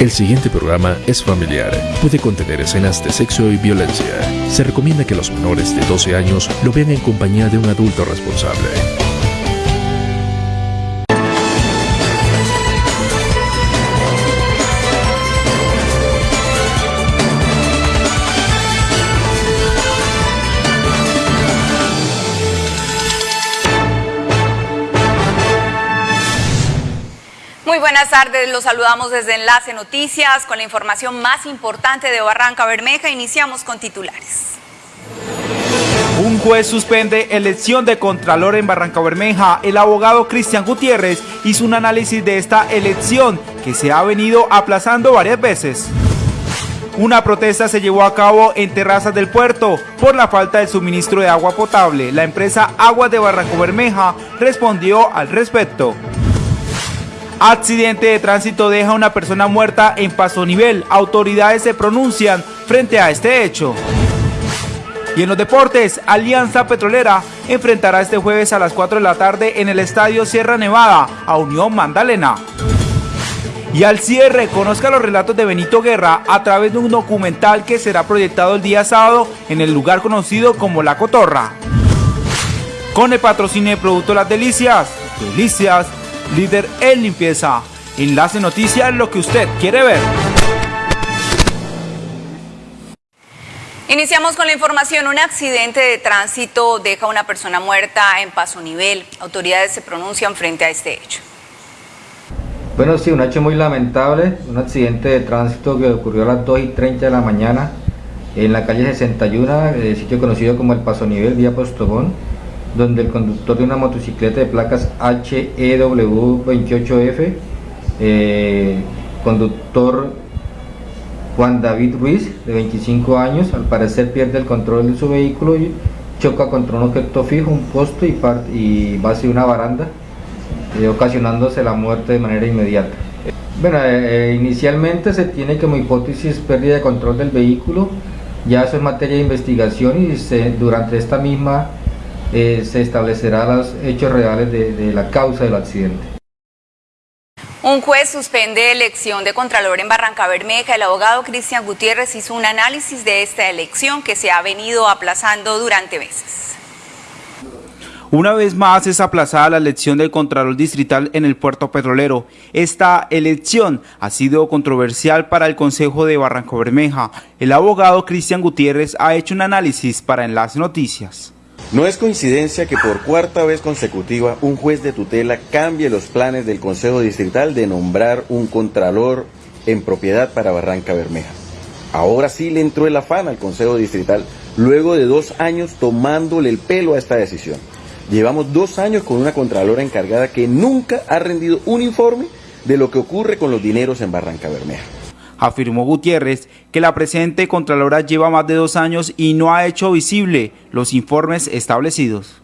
El siguiente programa es familiar. Puede contener escenas de sexo y violencia. Se recomienda que los menores de 12 años lo vean en compañía de un adulto responsable. Los saludamos desde Enlace Noticias con la información más importante de Barranca Bermeja. Iniciamos con titulares. Un juez suspende elección de Contralor en Barranca Bermeja. El abogado Cristian Gutiérrez hizo un análisis de esta elección que se ha venido aplazando varias veces. Una protesta se llevó a cabo en terrazas del puerto por la falta de suministro de agua potable. La empresa Aguas de Barranco Bermeja respondió al respecto. Accidente de tránsito deja a una persona muerta en Paso Nivel. Autoridades se pronuncian frente a este hecho. Y en los deportes, Alianza Petrolera enfrentará este jueves a las 4 de la tarde en el Estadio Sierra Nevada a Unión Magdalena. Y al cierre, conozca los relatos de Benito Guerra a través de un documental que será proyectado el día sábado en el lugar conocido como La Cotorra. Con el patrocinio de Producto Las Delicias, Delicias, líder en limpieza. Enlace Noticias, lo que usted quiere ver. Iniciamos con la información. Un accidente de tránsito deja a una persona muerta en Paso Nivel. Autoridades se pronuncian frente a este hecho. Bueno, sí, un hecho muy lamentable, un accidente de tránsito que ocurrió a las 2 y 30 de la mañana en la calle 61, el sitio conocido como el Paso Nivel, vía Postobón, donde el conductor de una motocicleta de placas HEW28F, eh, conductor Juan David Ruiz, de 25 años, al parecer pierde el control de su vehículo y choca contra un objeto fijo, un posto y, y base de una baranda, eh, ocasionándose la muerte de manera inmediata. Bueno, eh, inicialmente se tiene como hipótesis pérdida de control del vehículo, ya eso es materia de investigación y se, durante esta misma eh, se establecerá los hechos reales de, de la causa del accidente. Un juez suspende elección de Contralor en Barranca Bermeja. El abogado Cristian Gutiérrez hizo un análisis de esta elección que se ha venido aplazando durante meses. Una vez más es aplazada la elección del Contralor Distrital en el puerto petrolero. Esta elección ha sido controversial para el Consejo de Barranca Bermeja. El abogado Cristian Gutiérrez ha hecho un análisis para Enlace Noticias. No es coincidencia que por cuarta vez consecutiva un juez de tutela cambie los planes del Consejo Distrital de nombrar un contralor en propiedad para Barranca Bermeja. Ahora sí le entró el afán al Consejo Distrital luego de dos años tomándole el pelo a esta decisión. Llevamos dos años con una contralora encargada que nunca ha rendido un informe de lo que ocurre con los dineros en Barranca Bermeja afirmó Gutiérrez que la presente Contralora lleva más de dos años y no ha hecho visible los informes establecidos.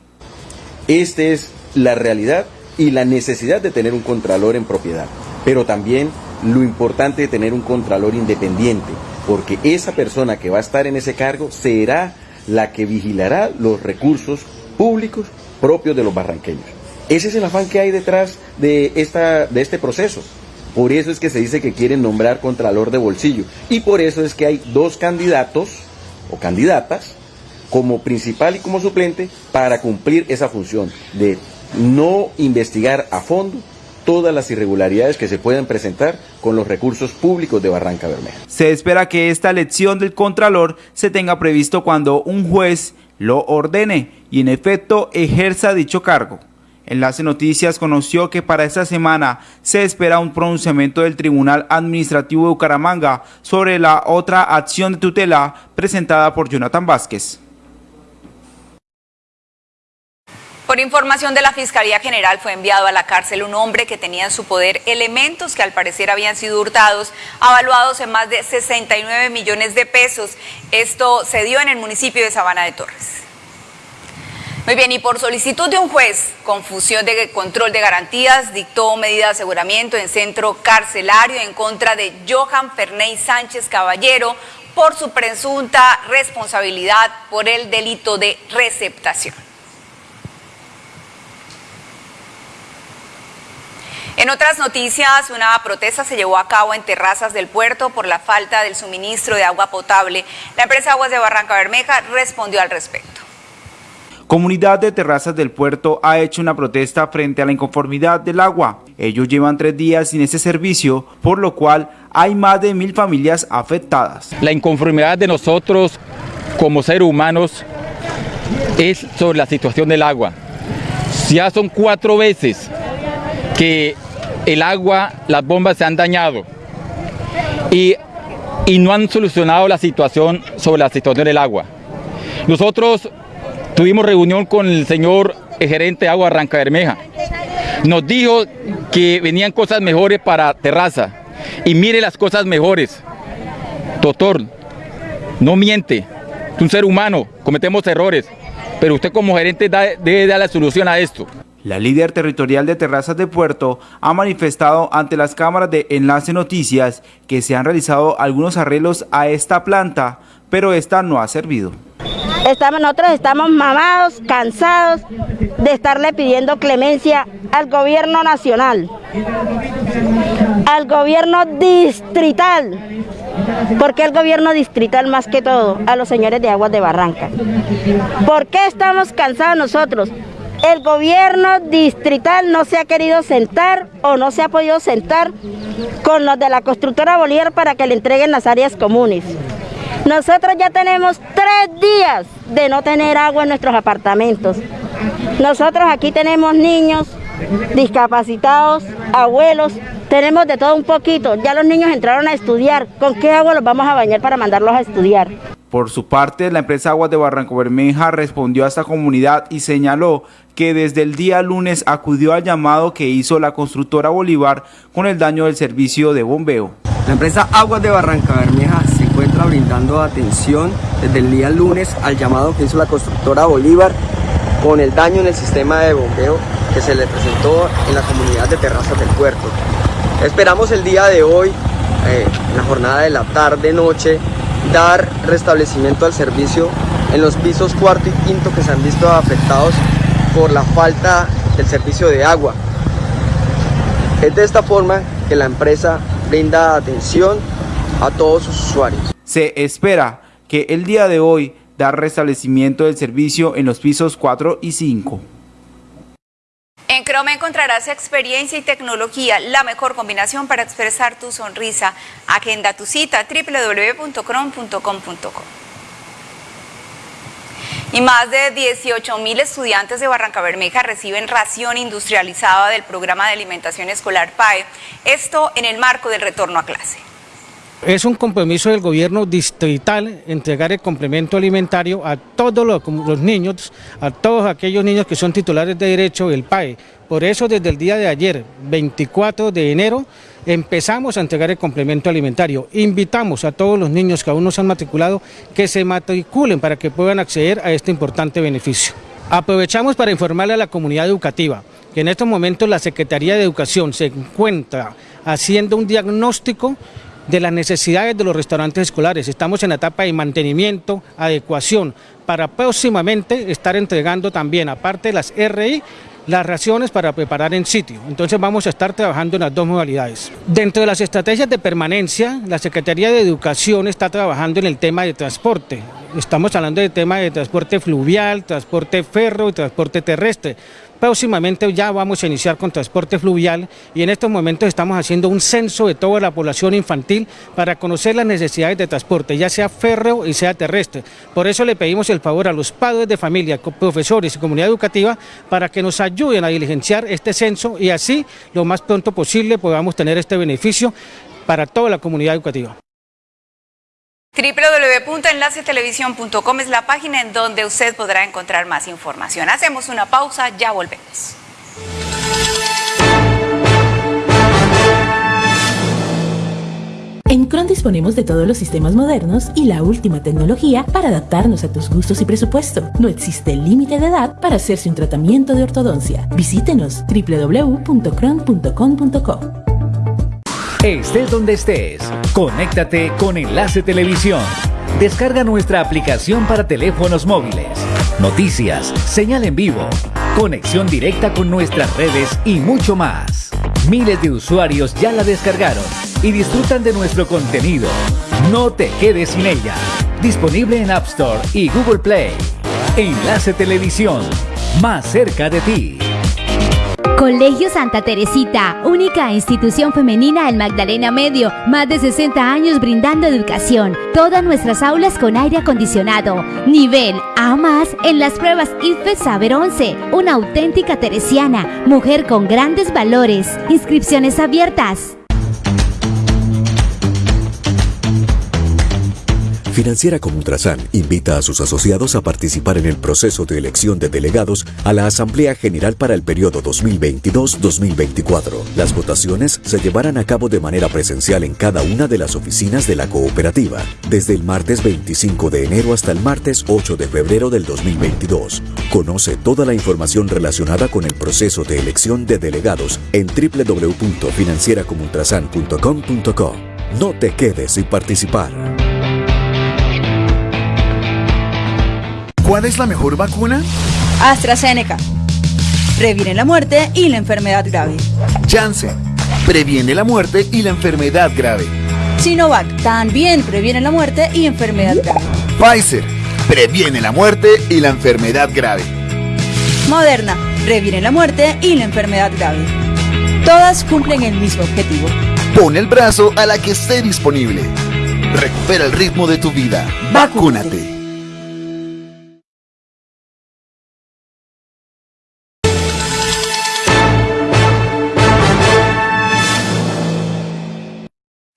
Esta es la realidad y la necesidad de tener un Contralor en propiedad, pero también lo importante de tener un Contralor independiente, porque esa persona que va a estar en ese cargo será la que vigilará los recursos públicos propios de los barranqueños. Ese es el afán que hay detrás de, esta, de este proceso. Por eso es que se dice que quieren nombrar contralor de bolsillo. Y por eso es que hay dos candidatos o candidatas como principal y como suplente para cumplir esa función de no investigar a fondo todas las irregularidades que se pueden presentar con los recursos públicos de Barranca Bermeja. Se espera que esta elección del Contralor se tenga previsto cuando un juez lo ordene y en efecto ejerza dicho cargo. Enlace Noticias conoció que para esta semana se espera un pronunciamiento del Tribunal Administrativo de Bucaramanga sobre la otra acción de tutela presentada por Jonathan Vázquez. Por información de la Fiscalía General fue enviado a la cárcel un hombre que tenía en su poder elementos que al parecer habían sido hurtados, avaluados en más de 69 millones de pesos. Esto se dio en el municipio de Sabana de Torres. Muy bien, y por solicitud de un juez, confusión de control de garantías, dictó medida de aseguramiento en centro carcelario en contra de Johan Ferney Sánchez Caballero por su presunta responsabilidad por el delito de receptación. En otras noticias, una protesta se llevó a cabo en terrazas del puerto por la falta del suministro de agua potable. La empresa Aguas de Barranca Bermeja respondió al respecto. Comunidad de Terrazas del Puerto ha hecho una protesta frente a la inconformidad del agua. Ellos llevan tres días sin ese servicio, por lo cual hay más de mil familias afectadas. La inconformidad de nosotros como seres humanos es sobre la situación del agua. Ya son cuatro veces que el agua, las bombas se han dañado y, y no han solucionado la situación sobre la situación del agua. Nosotros Tuvimos reunión con el señor gerente de Agua Arranca Bermeja. Nos dijo que venían cosas mejores para Terraza. Y mire las cosas mejores. Doctor, no miente. Es un ser humano, cometemos errores. Pero usted como gerente debe dar la solución a esto. La líder territorial de Terrazas de Puerto ha manifestado ante las cámaras de Enlace Noticias que se han realizado algunos arreglos a esta planta, pero esta no ha servido. Estamos, nosotros estamos mamados, cansados de estarle pidiendo clemencia al gobierno nacional, al gobierno distrital, porque el gobierno distrital más que todo, a los señores de Aguas de Barranca. ¿Por qué estamos cansados nosotros? El gobierno distrital no se ha querido sentar o no se ha podido sentar con los de la constructora Bolívar para que le entreguen las áreas comunes. Nosotros ya tenemos tres días de no tener agua en nuestros apartamentos. Nosotros aquí tenemos niños, discapacitados, abuelos, tenemos de todo un poquito. Ya los niños entraron a estudiar. ¿Con qué agua los vamos a bañar para mandarlos a estudiar? Por su parte, la empresa Aguas de Barranco Bermeja respondió a esta comunidad y señaló que desde el día lunes acudió al llamado que hizo la constructora Bolívar con el daño del servicio de bombeo. La empresa Aguas de Barranca Bermeja se brindando atención desde el día lunes al llamado que hizo la constructora Bolívar con el daño en el sistema de bombeo que se le presentó en la comunidad de Terrazas del Puerto. Esperamos el día de hoy, eh, en la jornada de la tarde-noche, dar restablecimiento al servicio en los pisos cuarto y quinto que se han visto afectados por la falta del servicio de agua. Es de esta forma que la empresa brinda atención a todos sus usuarios. Se espera que el día de hoy dar restablecimiento del servicio en los pisos 4 y 5. En Chrome encontrarás experiencia y tecnología, la mejor combinación para expresar tu sonrisa. Agenda tu cita www.chrome.com.co. Y más de 18 mil estudiantes de Barranca Bermeja reciben ración industrializada del programa de alimentación escolar PAE, esto en el marco del retorno a clase. Es un compromiso del gobierno distrital entregar el complemento alimentario a todos los, niños, a todos aquellos niños que son titulares de derecho del PAE. Por eso desde el día de ayer, 24 de enero, empezamos a entregar el complemento alimentario. Invitamos a todos los niños que aún no se han matriculado que se matriculen para que puedan acceder a este importante beneficio. Aprovechamos para informarle a la comunidad educativa que en estos momentos la Secretaría de Educación se encuentra haciendo un diagnóstico de las necesidades de los restaurantes escolares. Estamos en la etapa de mantenimiento, adecuación, para próximamente estar entregando también, aparte de las RI, las raciones para preparar en sitio. Entonces vamos a estar trabajando en las dos modalidades. Dentro de las estrategias de permanencia, la Secretaría de Educación está trabajando en el tema de transporte. Estamos hablando del tema de transporte fluvial, transporte ferro y transporte terrestre. Próximamente ya vamos a iniciar con transporte fluvial y en estos momentos estamos haciendo un censo de toda la población infantil para conocer las necesidades de transporte, ya sea férreo y sea terrestre. Por eso le pedimos el favor a los padres de familia, profesores y comunidad educativa para que nos ayuden a diligenciar este censo y así lo más pronto posible podamos tener este beneficio para toda la comunidad educativa www.enlacetelevisión.com es la página en donde usted podrá encontrar más información. Hacemos una pausa, ya volvemos. En Cron disponemos de todos los sistemas modernos y la última tecnología para adaptarnos a tus gustos y presupuesto. No existe límite de edad para hacerse un tratamiento de ortodoncia. Visítenos www.cron.com.co. Estés donde estés, conéctate con Enlace Televisión. Descarga nuestra aplicación para teléfonos móviles. Noticias, señal en vivo, conexión directa con nuestras redes y mucho más. Miles de usuarios ya la descargaron y disfrutan de nuestro contenido. No te quedes sin ella. Disponible en App Store y Google Play. Enlace Televisión, más cerca de ti. Colegio Santa Teresita, única institución femenina en Magdalena Medio, más de 60 años brindando educación. Todas nuestras aulas con aire acondicionado. Nivel A más en las pruebas IFE Saber 11. Una auténtica teresiana, mujer con grandes valores. Inscripciones abiertas. Financiera como Ultrasan invita a sus asociados a participar en el proceso de elección de delegados a la Asamblea General para el periodo 2022-2024. Las votaciones se llevarán a cabo de manera presencial en cada una de las oficinas de la cooperativa, desde el martes 25 de enero hasta el martes 8 de febrero del 2022. Conoce toda la información relacionada con el proceso de elección de delegados en www.financieracomultrasan.com.co. No te quedes sin participar. ¿Cuál es la mejor vacuna? AstraZeneca. Previene la muerte y la enfermedad grave. Janssen. Previene la muerte y la enfermedad grave. Sinovac. También previene la muerte y enfermedad grave. Pfizer. Previene la muerte y la enfermedad grave. Moderna. Previene la muerte y la enfermedad grave. Todas cumplen el mismo objetivo. Pon el brazo a la que esté disponible. Recupera el ritmo de tu vida. Vacúnate.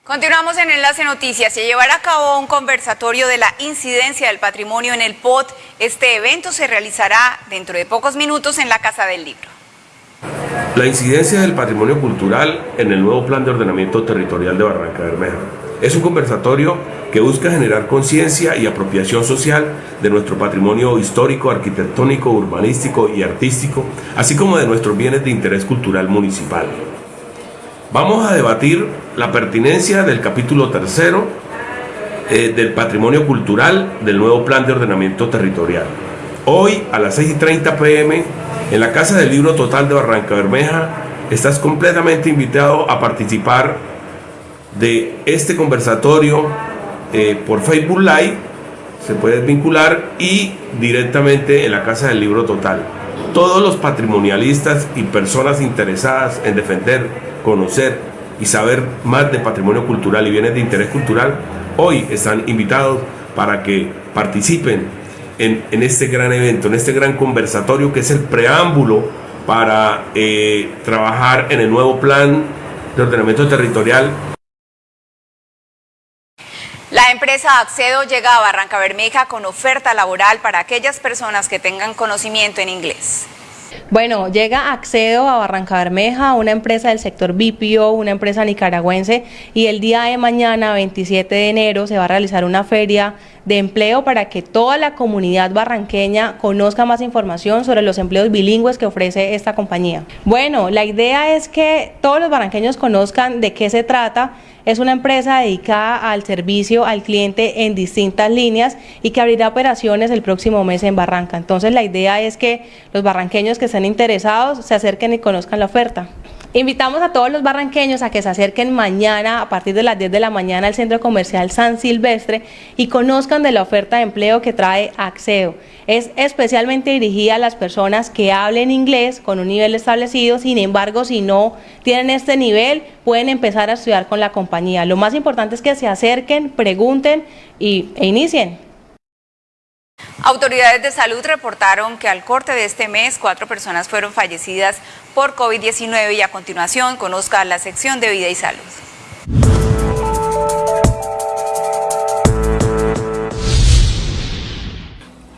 Continuamos en Enlace Noticias. Se llevará a cabo un conversatorio de la incidencia del patrimonio en el POT. Este evento se realizará dentro de pocos minutos en la Casa del Libro. La incidencia del patrimonio cultural en el nuevo Plan de Ordenamiento Territorial de Barranca Bermeja. Es un conversatorio que busca generar conciencia y apropiación social de nuestro patrimonio histórico, arquitectónico, urbanístico y artístico, así como de nuestros bienes de interés cultural municipal. Vamos a debatir la pertinencia del capítulo tercero eh, del patrimonio cultural del nuevo plan de ordenamiento territorial. Hoy a las 6 y 30 pm en la Casa del Libro Total de Barranca Bermeja estás completamente invitado a participar de este conversatorio eh, por Facebook Live, se puede vincular y directamente en la Casa del Libro Total. Todos los patrimonialistas y personas interesadas en defender conocer y saber más de patrimonio cultural y bienes de interés cultural, hoy están invitados para que participen en, este gran evento, en este gran conversatorio que es el preámbulo para eh, trabajar en el nuevo plan de ordenamiento territorial. La empresa Accedo llega a Barranca Bermeja con oferta laboral para aquellas personas que tengan conocimiento en inglés. Bueno, llega Accedo a Barranca Bermeja, una empresa del sector BPO, una empresa nicaragüense, y el día de mañana, 27 de enero, se va a realizar una feria de empleo para que toda la comunidad barranqueña conozca más información sobre los empleos bilingües que ofrece esta compañía. Bueno, la idea es que todos los barranqueños conozcan de qué se trata. Es una empresa dedicada al servicio al cliente en distintas líneas y que abrirá operaciones el próximo mes en Barranca. Entonces la idea es que los barranqueños que estén interesados se acerquen y conozcan la oferta. Invitamos a todos los barranqueños a que se acerquen mañana a partir de las 10 de la mañana al Centro Comercial San Silvestre y conozcan de la oferta de empleo que trae Axeo. Es especialmente dirigida a las personas que hablen inglés con un nivel establecido, sin embargo, si no tienen este nivel, pueden empezar a estudiar con la compañía. Lo más importante es que se acerquen, pregunten y, e inicien. Autoridades de salud reportaron que al corte de este mes cuatro personas fueron fallecidas por COVID-19 y a continuación conozca la sección de vida y salud.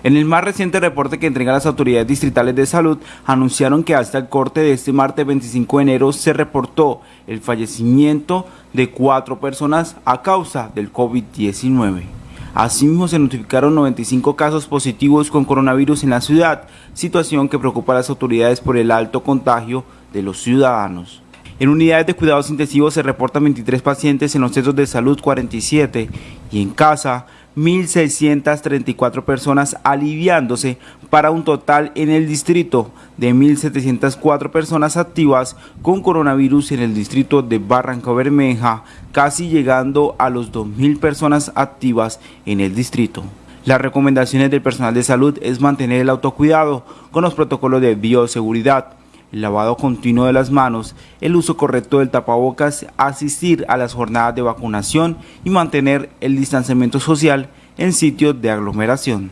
En el más reciente reporte que entregan las autoridades distritales de salud, anunciaron que hasta el corte de este martes 25 de enero se reportó el fallecimiento de cuatro personas a causa del COVID-19. Asimismo, se notificaron 95 casos positivos con coronavirus en la ciudad, situación que preocupa a las autoridades por el alto contagio de los ciudadanos. En unidades de cuidados intensivos se reportan 23 pacientes, en los centros de salud 47 y en casa 1.634 personas aliviándose para un total en el distrito de 1.704 personas activas con coronavirus en el distrito de Barranca Bermeja, casi llegando a los 2.000 personas activas en el distrito. Las recomendaciones del personal de salud es mantener el autocuidado con los protocolos de bioseguridad, el lavado continuo de las manos, el uso correcto del tapabocas, asistir a las jornadas de vacunación y mantener el distanciamiento social en sitios de aglomeración.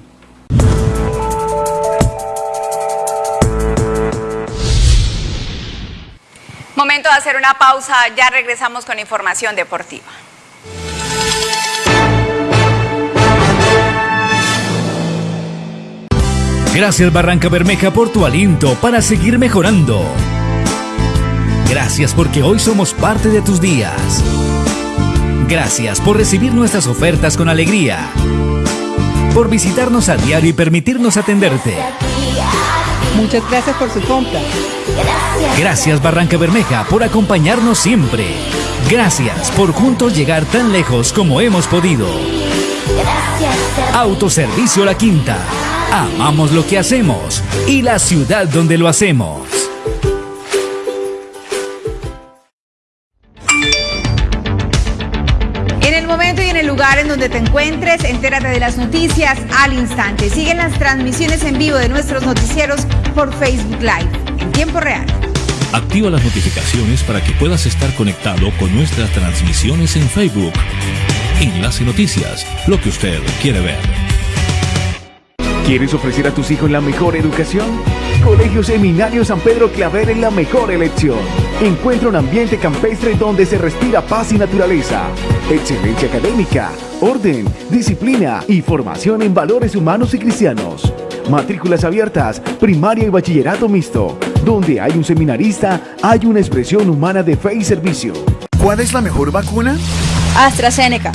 Momento de hacer una pausa, ya regresamos con información deportiva. Gracias Barranca Bermeja por tu aliento para seguir mejorando. Gracias porque hoy somos parte de tus días. Gracias por recibir nuestras ofertas con alegría. Por visitarnos a diario y permitirnos atenderte. Muchas gracias por su compra. Gracias Barranca Bermeja por acompañarnos siempre. Gracias por juntos llegar tan lejos como hemos podido. Autoservicio La Quinta. Amamos lo que hacemos y la ciudad donde lo hacemos. En el momento y en el lugar en donde te encuentres, entérate de las noticias al instante. Siguen las transmisiones en vivo de nuestros noticieros por Facebook Live en tiempo real. Activa las notificaciones para que puedas estar conectado con nuestras transmisiones en Facebook. Enlace Noticias, lo que usted quiere ver. ¿Quieres ofrecer a tus hijos la mejor educación? Colegio Seminario San Pedro Claver es la mejor elección. Encuentra un ambiente campestre donde se respira paz y naturaleza, excelencia académica, orden, disciplina y formación en valores humanos y cristianos. Matrículas abiertas, primaria y bachillerato mixto. Donde hay un seminarista, hay una expresión humana de fe y servicio. ¿Cuál es la mejor vacuna? AstraZeneca.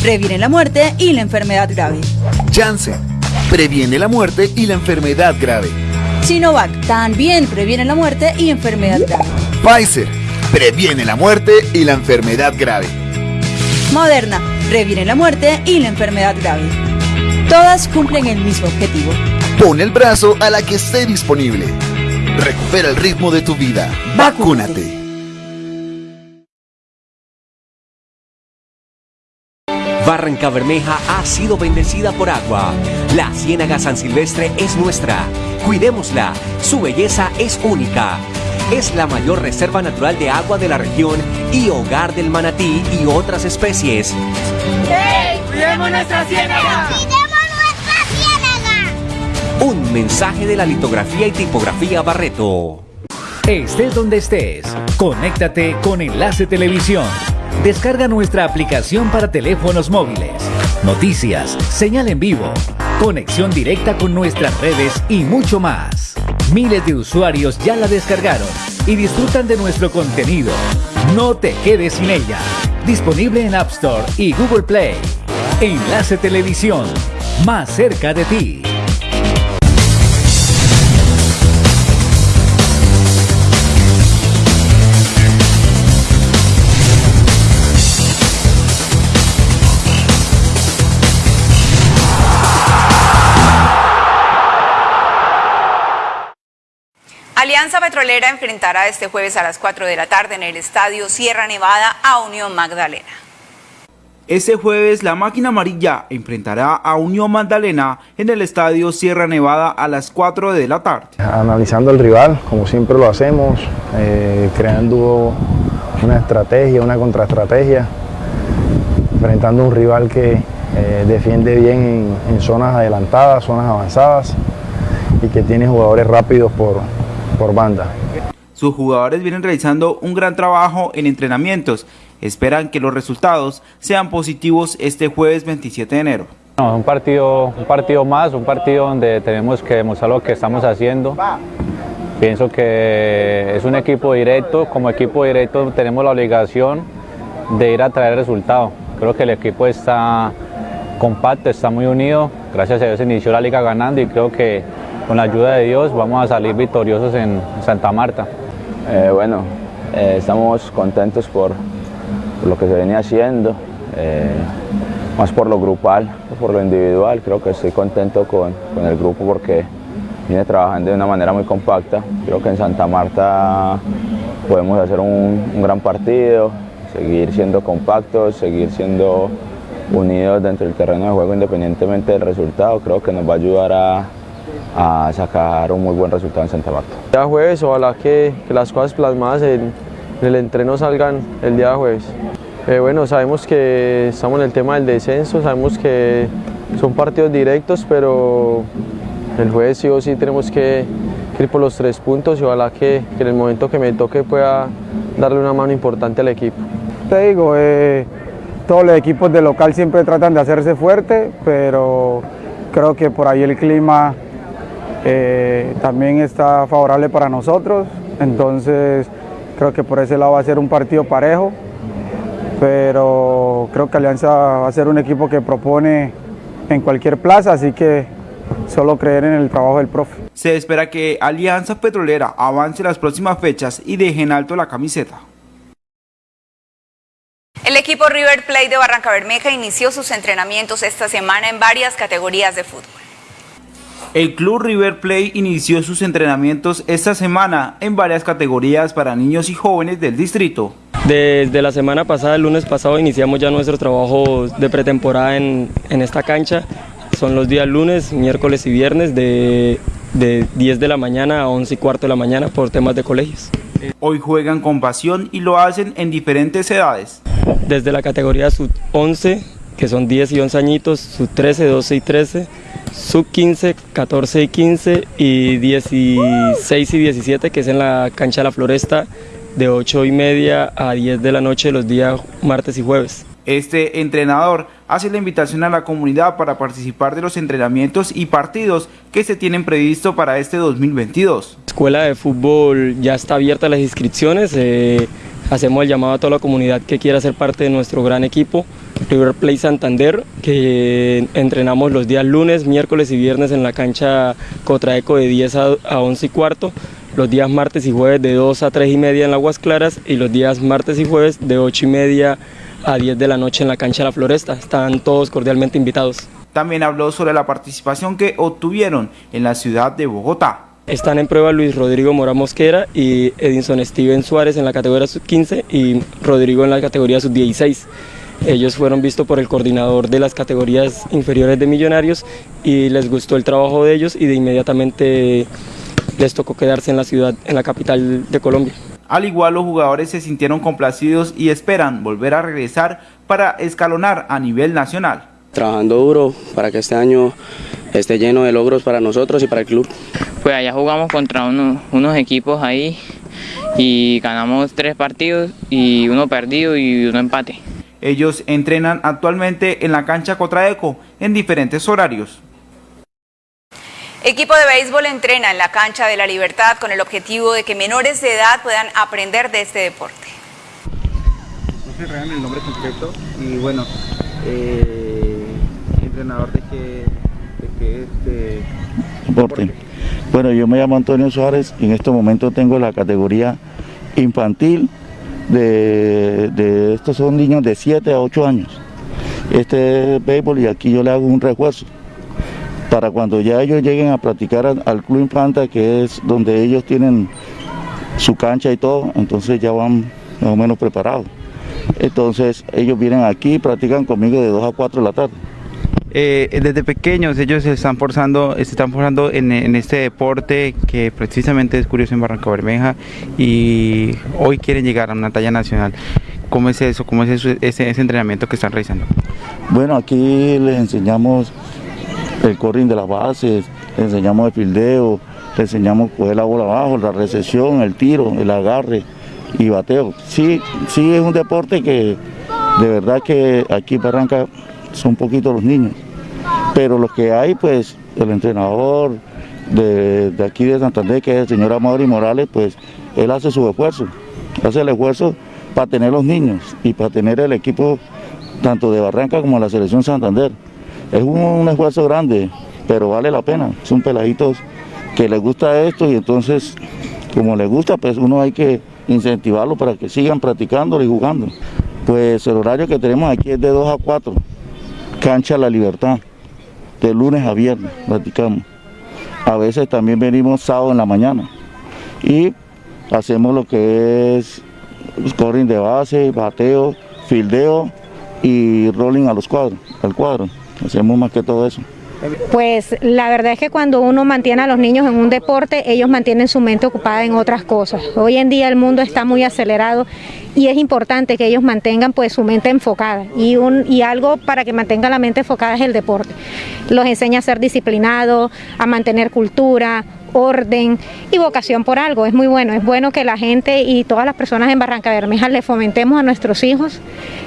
Previene la muerte y la enfermedad grave. Janssen. Previene la muerte y la enfermedad grave. Sinovac. También previene la muerte y enfermedad grave. Pfizer. Previene la muerte y la enfermedad grave. Moderna. Previene la muerte y la enfermedad grave. Todas cumplen el mismo objetivo. Pon el brazo a la que esté disponible. Recupera el ritmo de tu vida. Vacúnate. Barranca Bermeja ha sido bendecida por agua. La Ciénaga San Silvestre es nuestra. Cuidémosla. Su belleza es única. Es la mayor reserva natural de agua de la región y hogar del manatí y otras especies. ¡Hey! ¡Cuidemos nuestra ciénaga! ¡Cuidemos nuestra ciénaga! Un mensaje de la litografía y tipografía Barreto. Estés donde estés, conéctate con Enlace Televisión. Descarga nuestra aplicación para teléfonos móviles. Noticias, señal en vivo, conexión directa con nuestras redes y mucho más. Miles de usuarios ya la descargaron y disfrutan de nuestro contenido. No te quedes sin ella. Disponible en App Store y Google Play. Enlace Televisión, más cerca de ti. Alianza Petrolera enfrentará este jueves a las 4 de la tarde en el Estadio Sierra Nevada a Unión Magdalena. Este jueves la máquina amarilla enfrentará a Unión Magdalena en el Estadio Sierra Nevada a las 4 de la tarde. Analizando el rival, como siempre lo hacemos, eh, creando una estrategia, una contraestrategia, enfrentando a un rival que eh, defiende bien en, en zonas adelantadas, zonas avanzadas y que tiene jugadores rápidos por, por banda. Sus jugadores vienen realizando un gran trabajo en entrenamientos. Esperan que los resultados sean positivos este jueves 27 de enero. No, un partido, un partido más, un partido donde tenemos que demostrar lo que estamos haciendo. Pienso que es un equipo directo, como equipo directo tenemos la obligación de ir a traer resultado. Creo que el equipo está compacto, está muy unido. Gracias a Dios inició la liga ganando y creo que con la ayuda de Dios vamos a salir victoriosos en Santa Marta. Eh, bueno, eh, estamos contentos por, lo que se venía haciendo. eh, más por lo grupal, por lo individual. Creo que estoy contento con, con el grupo porque viene trabajando de una manera muy compacta. Creo que en Santa Marta podemos hacer un, un gran partido, seguir siendo compactos, seguir siendo unidos dentro del terreno de juego independientemente del resultado, creo que nos va a ayudar a, a sacar un muy buen resultado en Santa Marta. El día jueves, ojalá que, que las cosas plasmadas en, en, el entreno salgan el día jueves. Eh, bueno, sabemos que estamos en el tema del descenso, sabemos que son partidos directos, pero el jueves sí o sí tenemos que, que ir por los tres puntos y ojalá que, que, en el momento que me toque pueda darle una mano importante al equipo. Te digo, eh, todos los equipos de local siempre tratan de hacerse fuerte, pero creo que por ahí el clima eh, también está favorable para nosotros, entonces creo que por ese lado va a ser un partido parejo, pero creo que Alianza va a ser un equipo que propone en cualquier plaza, así que solo creer en el trabajo del profe. Se espera que Alianza Petrolera avance las próximas fechas y deje en alto la camiseta. El equipo River Plate de Barranca Bermeja inició sus entrenamientos esta semana en varias categorías de fútbol. El club River Plate inició sus entrenamientos esta semana en varias categorías para niños y jóvenes del distrito. Desde la semana pasada, el lunes pasado, iniciamos ya nuestro trabajo de pretemporada en, en esta cancha. Son los días lunes, miércoles y viernes de, de 10 de la mañana a 11 y cuarto de la mañana por temas de colegios. Hoy juegan con pasión y lo hacen en diferentes edades. Desde la categoría sub 11, que son 10 y 11 añitos, sub 13, 12 y 13, sub 15, 14 y 15 y 16 y 17, que es en la cancha de la Floresta, de 8 y media a 10 de la noche los días martes y jueves. Este entrenador hace la invitación a la comunidad para participar de los entrenamientos y partidos que se tienen previsto para este 2022. La escuela de fútbol ya está abierta las inscripciones, eh, hacemos el llamado a toda la comunidad que quiera ser parte de nuestro gran equipo, River Plate Santander, que entrenamos los días lunes, miércoles y viernes en la cancha Cotraeco de 10 a 11 y cuarto, los días martes y jueves de 2 a 3 y media en Aguas Claras y los días martes y jueves de 8 y media a 10 de la noche en la cancha la Floresta. Están todos cordialmente invitados. También habló sobre la participación que obtuvieron en la ciudad de Bogotá. Están en prueba Luis Rodrigo Mora Mosquera y Edinson Steven Suárez en la categoría sub-15 y Rodrigo en la categoría sub-16. Ellos fueron vistos por el coordinador de las categorías inferiores de Millonarios y les gustó el trabajo de ellos y de inmediatamente les tocó quedarse en la ciudad, en la capital de Colombia. Al igual los jugadores se sintieron complacidos y esperan volver a regresar para escalonar a nivel nacional. Trabajando duro para que este año esté lleno de logros para nosotros y para el club. Pues allá jugamos contra unos, unos equipos ahí y ganamos tres partidos y uno perdido y uno empate. Ellos entrenan actualmente en la cancha Cotraeco en diferentes horarios. Equipo de béisbol entrena en la cancha de la Libertad con el objetivo de que menores de edad puedan aprender de este deporte. No se regan el nombre completo y bueno, eh, entrenador de qué, de qué este deporte. Bueno, yo me llamo Antonio Suárez y en este momento tengo la categoría infantil de, de estos son niños de 7 a 8 años. Este es béisbol y aquí yo le hago un refuerzo para cuando ya ellos lleguen a practicar al, al, Club Infanta, que es donde ellos tienen su cancha y todo, entonces ya van más o menos preparados. Entonces ellos vienen aquí y practican conmigo de 2 a 4 de la tarde. Eh, desde pequeños ellos se están forzando, se están forzando en, este deporte que precisamente es curioso en Barranca Bermeja y hoy quieren llegar a una talla nacional. ¿Cómo es eso? ¿Cómo es ese, entrenamiento que están realizando? Bueno, aquí les enseñamos el corring de las bases, le enseñamos el fildeo, le enseñamos coger la bola abajo, la recepción, el tiro, el agarre y bateo. Sí, sí es un deporte que de verdad que aquí Barranca son poquitos los niños, pero los que hay, pues el entrenador de, de aquí de Santander, que es el señor Amaury Morales, pues él hace su esfuerzo, hace el esfuerzo para tener los niños y para tener el equipo tanto de Barranca como la selección Santander. Es un, un, esfuerzo grande, pero vale la pena. Son peladitos que les gusta esto y entonces, como les gusta, pues uno hay que incentivarlo para que sigan practicándolo y jugando. Pues el horario que tenemos aquí es de 2 a 4, cancha La Libertad, de lunes a viernes practicamos. A veces también venimos sábado en la mañana y hacemos lo que es scoring de base, bateo, fildeo y rolling a los cuadros, al cuadro. Hacemos más que todo eso. Pues la verdad es que cuando uno mantiene a los niños en un deporte, ellos mantienen su mente ocupada en otras cosas. Hoy en día el mundo está muy acelerado y es importante que ellos mantengan pues su mente enfocada y, un, y algo para que mantengan la mente enfocada es el deporte. Los enseña a ser disciplinados, a mantener cultura, orden y vocación por algo. Es muy bueno, es bueno que la gente y todas las personas en Barranca Bermeja le fomentemos a nuestros hijos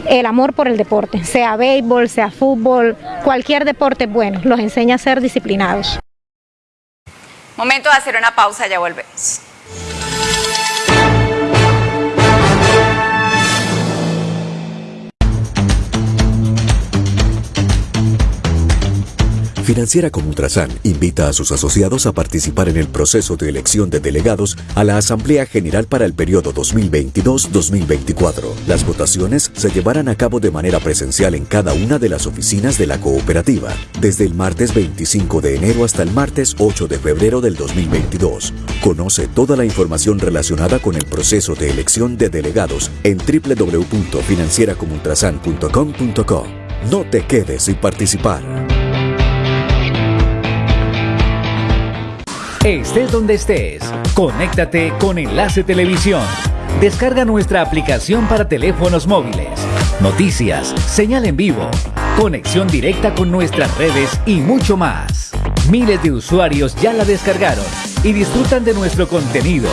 el amor por el deporte, sea béisbol, sea fútbol, cualquier deporte es bueno, los enseña a ser disciplinados. Momento de hacer una pausa, ya volvemos. Financiera como Ultrasan invita a sus asociados a participar en el proceso de elección de delegados a la Asamblea General para el periodo 2022-2024. Las votaciones se llevarán a cabo de manera presencial en cada una de las oficinas de la cooperativa, desde el martes 25 de enero hasta el martes 8 de febrero del 2022. Conoce toda la información relacionada con el proceso de elección de delegados en www.financieracomultrasan.com.co. No te quedes sin participar. Estés donde estés, conéctate con Enlace Televisión. Descarga nuestra aplicación para teléfonos móviles. Noticias, señal en vivo, conexión directa con nuestras redes y mucho más. Miles de usuarios ya la descargaron y disfrutan de nuestro contenido.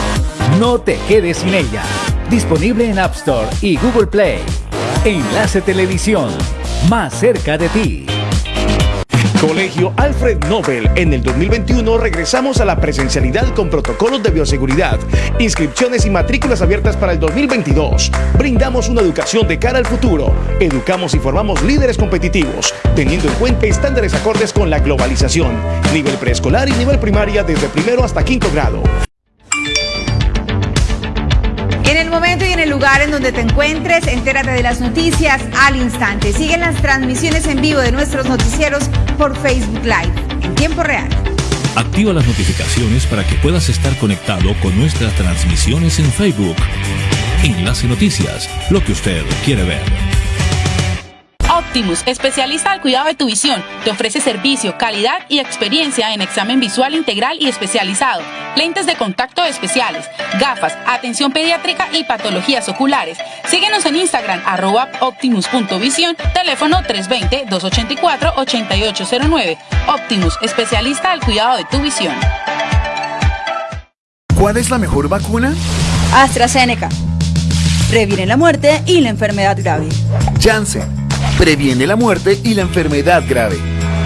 No te quedes sin ella. Disponible en App Store y Google Play. Enlace Televisión, más cerca de ti. Colegio Alfred Nobel. En el 2021 regresamos a la presencialidad con protocolos de bioseguridad, inscripciones y matrículas abiertas para el 2022. Brindamos una educación de cara al futuro. Educamos y formamos líderes competitivos, teniendo en cuenta estándares acordes con la globalización. Nivel preescolar y nivel primaria desde primero hasta quinto grado. En el momento y en el lugar en donde te encuentres, entérate de las noticias al instante. Siguen las transmisiones en vivo de nuestros noticieros por Facebook Live en tiempo real. Activa las notificaciones para que puedas estar conectado con nuestras transmisiones en Facebook. Enlace Noticias, lo que usted quiere ver. Optimus, especialista al cuidado de tu visión, te ofrece servicio, calidad y experiencia en examen visual integral y especializado, lentes de contacto especiales, gafas, atención pediátrica y patologías oculares. Síguenos en Instagram, arroba optimus.visión, teléfono 320-284-8809. Optimus, especialista al cuidado de tu visión. ¿Cuál es la mejor vacuna? AstraZeneca. Previene la muerte y la enfermedad grave. Janssen. Previene la muerte y la enfermedad grave.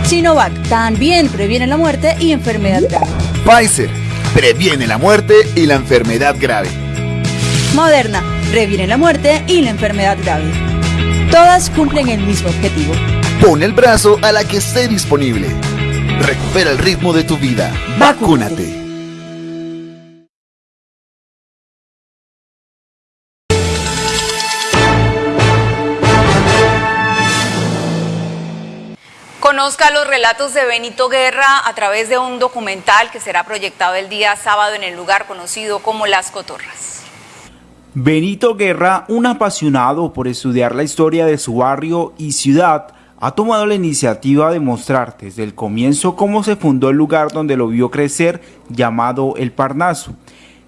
Sinovac. También previene la muerte y enfermedad grave. Pfizer. Previene la muerte y la enfermedad grave. Moderna. Previene la muerte y la enfermedad grave. Todas cumplen el mismo objetivo. Pon el brazo a la que esté disponible. Recupera el ritmo de tu vida. Vacúnate. Conozca los relatos de Benito Guerra a través de un documental que será proyectado el día sábado en el lugar conocido como Las Cotorras. Benito Guerra, un apasionado por estudiar la historia de su barrio y ciudad, ha tomado la iniciativa de mostrar desde el comienzo cómo se fundó el lugar donde lo vio crecer llamado El Parnaso,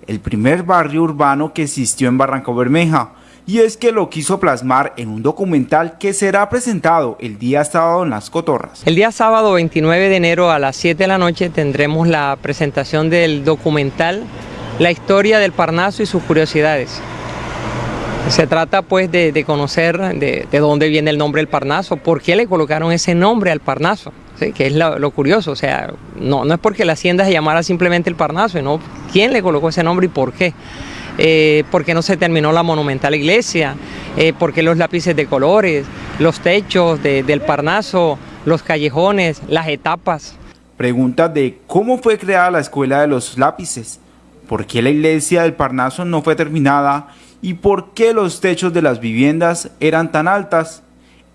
el primer barrio urbano que existió en Barranca Bermeja y es que lo quiso plasmar en un documental que será presentado el día sábado en Las Cotorras. El día sábado 29 de enero a las 7 de la noche tendremos la presentación del documental La historia del Parnaso y sus curiosidades. Se trata pues de, conocer de, dónde viene el nombre del Parnaso, por qué le colocaron ese nombre al Parnaso, que es lo, curioso, o sea, no, no es porque la hacienda se llamara simplemente el Parnaso, sino quién le colocó ese nombre y por qué eh, por qué no se terminó la monumental iglesia, eh, por qué los lápices de colores, los techos del Parnaso, los callejones, las etapas. Pregunta de cómo fue creada la escuela de los lápices, por qué la iglesia del Parnaso no fue terminada y por qué los techos de las viviendas eran tan altas.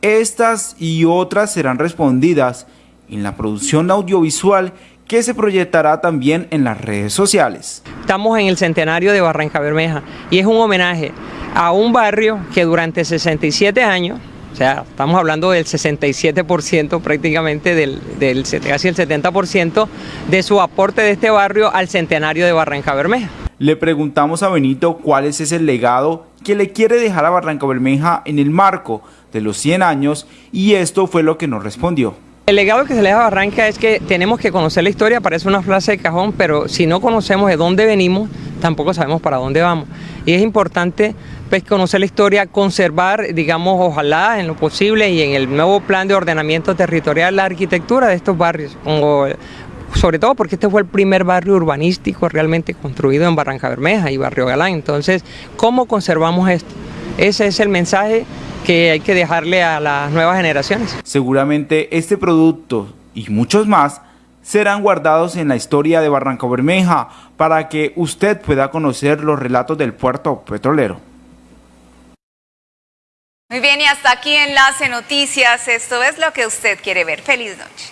Estas y otras serán respondidas en la producción audiovisual que se proyectará también en las redes sociales. Estamos en el centenario de Barranca Bermeja y es un homenaje a un barrio que durante 67 años, o sea, estamos hablando del 67% prácticamente, del, del, casi el 70% de su aporte de este barrio al centenario de Barranca Bermeja. Le preguntamos a Benito cuál es ese legado que le quiere dejar a Barranca Bermeja en el marco de los 100 años y esto fue lo que nos respondió. El legado que se le da a Barranca es que tenemos que conocer la historia, parece una frase de cajón, pero si no conocemos de dónde venimos, tampoco sabemos para dónde vamos. Y es importante pues, conocer la historia, conservar, digamos, ojalá en lo posible y en el nuevo plan de ordenamiento territorial la arquitectura de estos barrios, sobre todo porque este fue el primer barrio urbanístico realmente construido en Barranca Bermeja y Barrio Galán. Entonces, ¿cómo conservamos esto? Ese es el mensaje que hay que dejarle a las nuevas generaciones. Seguramente este producto y muchos más serán guardados en la historia de Barranca Bermeja para que usted pueda conocer los relatos del puerto petrolero. Muy bien, y hasta aquí Enlace Noticias. Esto es lo que usted quiere ver. Feliz noche.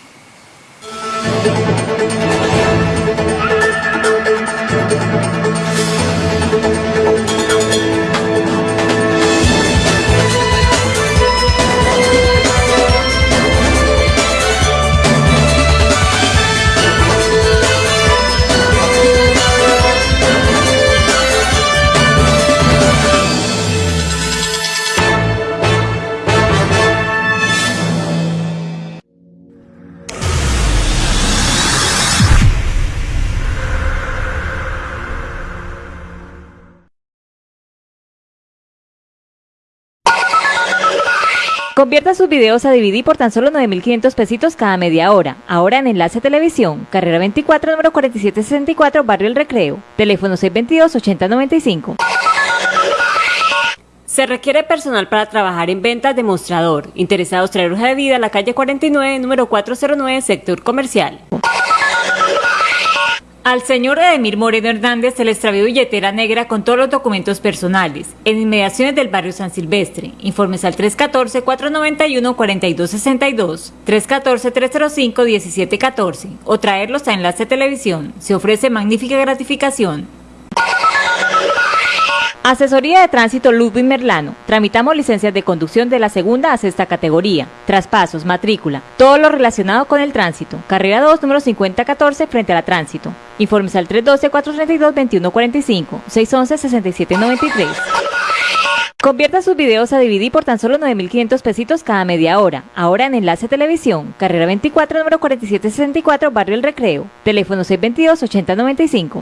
Sus videos a DVD por tan solo 9.500 pesitos cada media hora. Ahora en Enlace Televisión, carrera 24, número 4764, Barrio El Recreo. Teléfono 622-8095. Se requiere personal para trabajar en ventas de mostrador. Interesados traer hoja de vida a la calle 49, número 409, sector comercial. Al señor Edemir Moreno Hernández se le extravió billetera negra con todos los documentos personales en inmediaciones del barrio San Silvestre. Informes al 314-491-4262, 314-305-1714 o traerlos a Enlace Televisión. Se ofrece magnífica gratificación. Asesoría de Tránsito Ludwig Merlano. Tramitamos licencias de conducción de la segunda a sexta categoría. Traspasos, matrícula, todo lo relacionado con el tránsito. Carrera 2, número 5014, frente a la tránsito. Informes al 312-432-2145, 611-6793. Convierta sus videos a DVD por tan solo 9.500 pesitos cada media hora. Ahora en Enlace Televisión, carrera 24, número 4764, Barrio El Recreo. Teléfono 622-8095.